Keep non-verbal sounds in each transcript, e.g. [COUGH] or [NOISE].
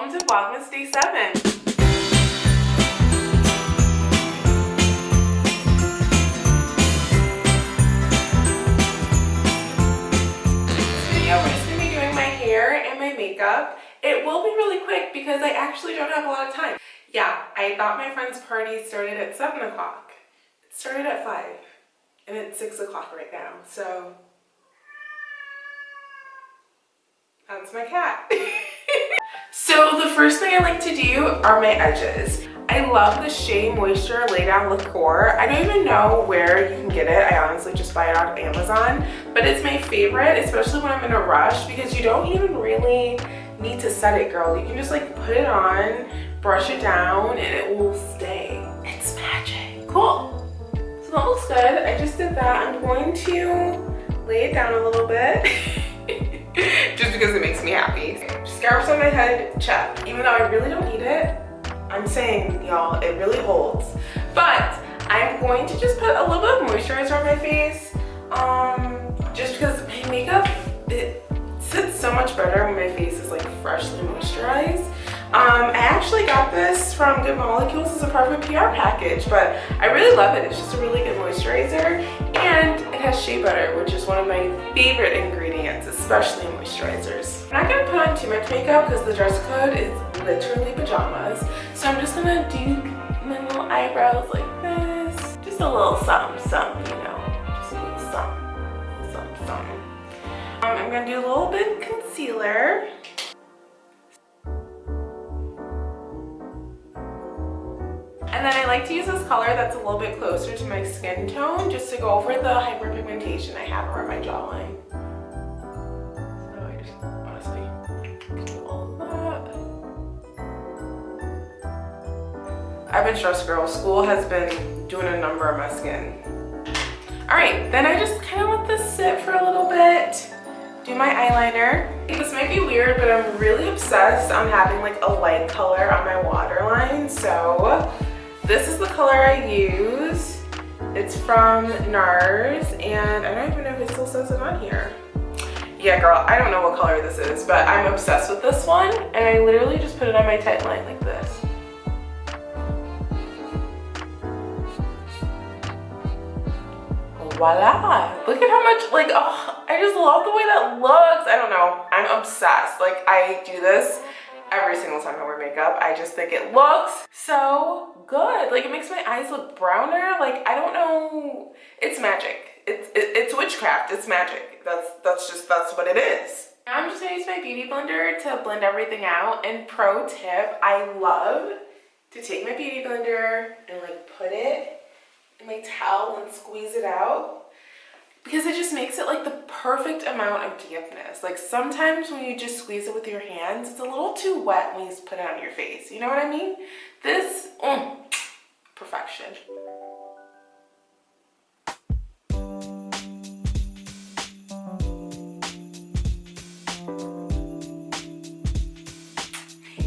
welcome to Vlogmas Day 7. we're just gonna be doing my hair and my makeup. It will be really quick because I actually don't have a lot of time. Yeah, I thought my friend's party started at 7 o'clock. It started at 5 and it's 6 o'clock right now, so that's my cat. [LAUGHS] so the first thing I like to do are my edges. I love the Shea Moisture Lay Down Liqueur. I don't even know where you can get it. I honestly just buy it on Amazon. But it's my favorite, especially when I'm in a rush because you don't even really need to set it, girl. You can just like put it on, brush it down, and it will stay. It's magic. Cool. So that looks good. I just did that. I'm going to lay it down a little bit. [LAUGHS] [LAUGHS] just because it makes me happy. Scarves on my head, check. Even though I really don't need it, I'm saying, y'all, it really holds. But I'm going to just put a little bit of moisturizer on my face. Um, just because my makeup, it sits so much better when my face is like freshly moisturized. Um, I actually got this from Good Molecules as a Perfect PR package, but I really love it. It's just a really good moisturizer and it has shea butter, which is one of my favorite ingredients, especially in moisturizers. I'm not gonna put on too much makeup because the dress code is literally pajamas. So I'm just gonna do my little eyebrows like this. Just a little something, something, you know, just a little something, something, something. Um, I'm gonna do a little bit of concealer. And then I like to use this color that's a little bit closer to my skin tone just to go over the hyperpigmentation I have around my jawline. So I just honestly do all that. I've been stressed girl. School has been doing a number on my skin. All right, then I just kind of let this sit for a little bit do my eyeliner. This might be weird, but I'm really obsessed on having like a light color on my waterline. So this is the color I use. It's from NARS and I don't even know if it still says it on here. Yeah, girl, I don't know what color this is, but I'm obsessed with this one. And I literally just put it on my tight line like this. voila look at how much like oh i just love the way that looks i don't know i'm obsessed like i do this every single time I wear makeup. I just think it looks so good. Like it makes my eyes look browner. Like I don't know. It's magic. It's it, it's witchcraft. It's magic. That's that's just that's what it is. I'm just gonna use my beauty blender to blend everything out. And pro tip, I love to take my beauty blender and like put it in my towel and squeeze it out because it just makes it like the perfect amount of dampness. Like sometimes when you just squeeze it with your hands, it's a little too wet when you put it on your face. You know what I mean? This, mm, perfection.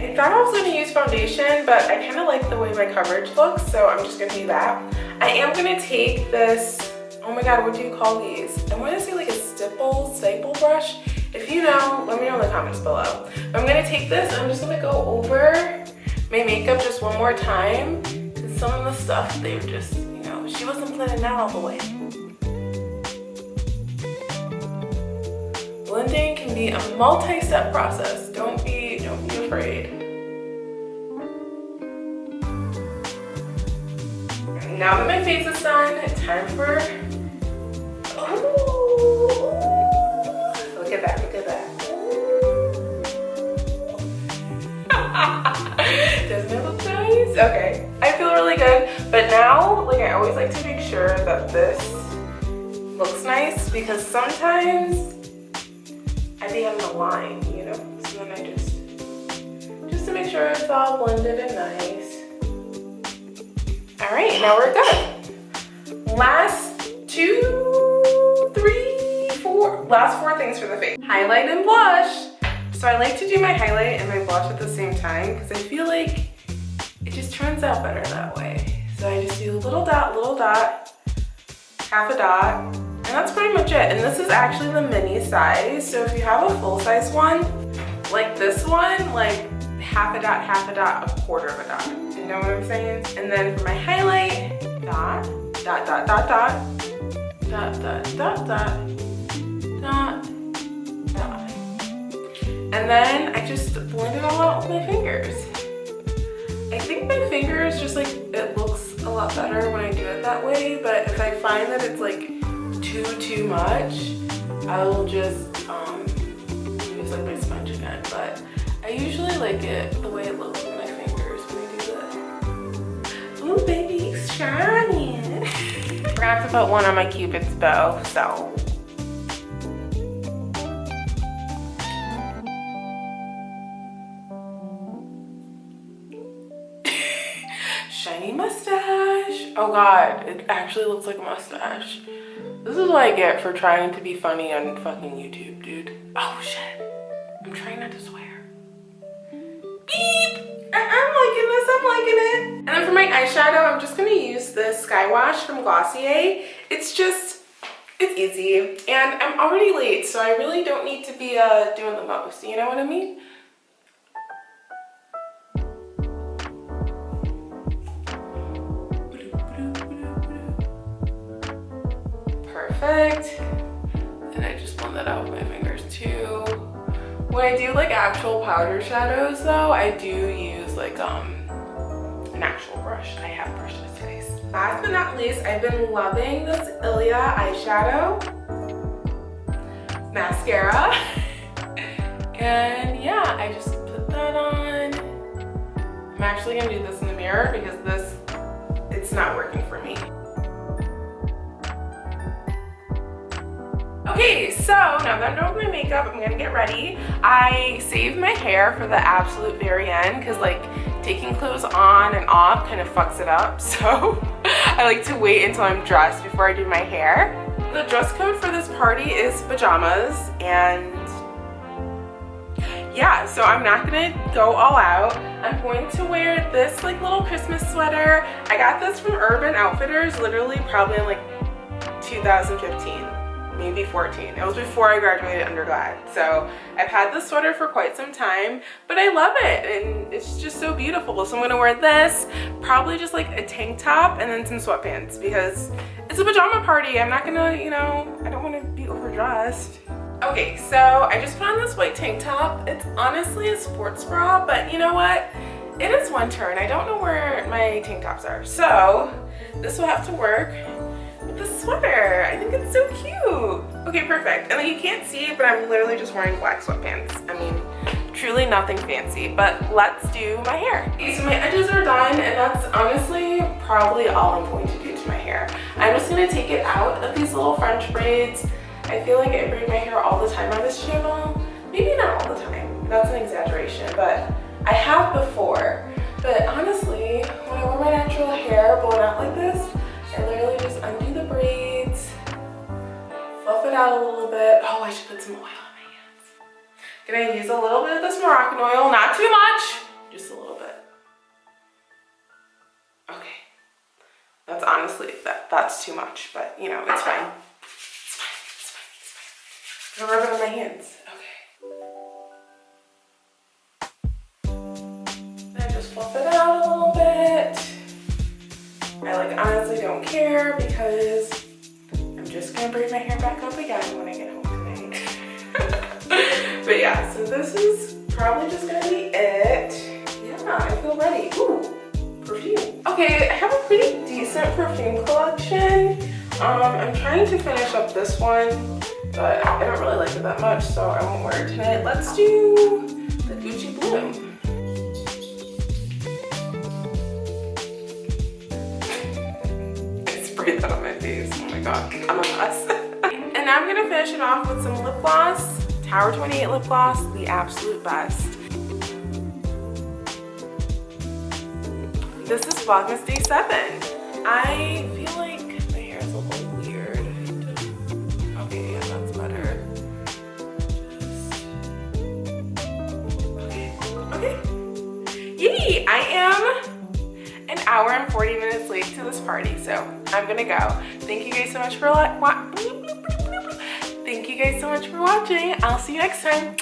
I thought I was going to use foundation, but I kind of like the way my coverage looks, so I'm just going to do that. I am going to take this oh my god what do you call these? I want to say like a stipple staple brush. If you know let me know in the comments below. I'm gonna take this i'm just gonna go over my makeup just one more time. Because some of the stuff they're just you know she wasn't planning that all the way. Blending can be a multi-step process. Don't be don't be afraid now that my face is done, time for oh, Look at that, look at that. Doesn't it look nice? Okay, I feel really good. But now, like I always like to make sure that this looks nice because sometimes I be having a line, you know? So then I just, just to make sure it's all blended and nice. All right, now we're done. Last two three, four, last four things for the face. Highlight and blush. So I like to do my highlight and my blush at the same time because I feel like it just turns out better that way. So I just do a little dot, little dot, half a dot, and that's pretty much it. And this is actually the mini size. So if you have a full size one, like this one, like half a dot, half a dot, a quarter of a dot. You know what I'm saying? And then for my highlight, dot, dot, dot, dot, dot, dot, dot, dot, dot, dot. And then I just blend it all out with my fingers. I think my fingers just like, it looks a lot better when I do it that way, but if I find that it's like too, too much, I will just um, use like my sponge again. But I usually like it the way it looks shining. Forgot to put one on my cupid's bow, so [LAUGHS] shiny mustache. Oh god, it actually looks like a mustache. This is what I get for trying to be funny on fucking YouTube, dude. Oh shit. I'm trying not to swear. Beep! I'm liking this, I'm liking it. And then for my eyeshadow, I'm just gonna use this Skywash from Glossier. It's just, it's easy. And I'm already late, so I really don't need to be uh, doing the most, you know what I mean? perfect. And I just blend that out with my fingers too. When I do like actual powder shadows though, I do use like um an actual brush. I have brushed this face. Last but not least, I've been loving this Ilia eyeshadow mascara. [LAUGHS] and yeah, I just put that on. I'm actually gonna do this in the mirror because this, it's not working for me. Okay, so now that I'm done with my makeup, I'm gonna get ready. I saved my hair for the absolute very end because like taking clothes on and off kind of fucks it up. [LAUGHS] So I like to wait until I'm dressed before I do my hair. The dress code for this party is pajamas and yeah, so I'm not gonna go all out. I'm going to wear this like little Christmas sweater. I got this from Urban Outfitters literally probably in like 2015 maybe 14. It was before I graduated undergrad. So I've had this sweater for quite some time, but I love it and it's just so beautiful. So I'm gonna wear this, probably just like a tank top and then some sweatpants because it's a pajama party. I'm not gonna, you know, I don't wanna be overdressed. Okay, so I just put on this white tank top. It's honestly a sports bra, but you know what? It is winter and I don't know where my tank tops are. So this will have to work the sweater. I think it's so cute. Okay, perfect. And then you can't see it, but I'm literally just wearing black sweatpants. I mean, truly nothing fancy, but let's do my hair. Okay, so my edges are done, and that's honestly probably all I'm going to do to my hair. I'm just gonna take it out of these little French braids. I feel like I braid my hair all the time on this channel. Maybe not all the time, that's an exaggeration, but I have before. But honestly, when I wear my natural hair blown out like this, out a little bit. Oh, I should put some oil on my hands. Gonna use a little bit of this Moroccan oil, not too much, just a little bit. Okay, that's honestly, that, that's too much, but you know, it's fine. It's fine, it's fine, it's fine. I'm gonna rub it on my hands. Okay. Then just fluff it out a little bit. I like honestly don't care because just gonna braid my hair back up again when I get home tonight. [LAUGHS] but yeah, so this is probably just gonna be it. Yeah, I feel ready. Ooh, perfume. Okay, I have a pretty decent perfume collection. Um, I'm trying to finish up this one, but I don't really like it that much, so I won't wear it tonight. Let's do the Gucci Bloom. Sprayed that on my face. Oh my god, I'm a mess. [LAUGHS] and now I'm gonna finish it off with some lip gloss. Tower 28 lip gloss, the absolute best. This is Vlogmas Day 7. I feel like my hair is a little weird. Okay, yeah, that's better. Just... Okay. Yay! I am hour and 40 minutes late to this party, so I'm gonna go. Thank you guys so much for watching. Thank you guys so much for watching. I'll see you next time.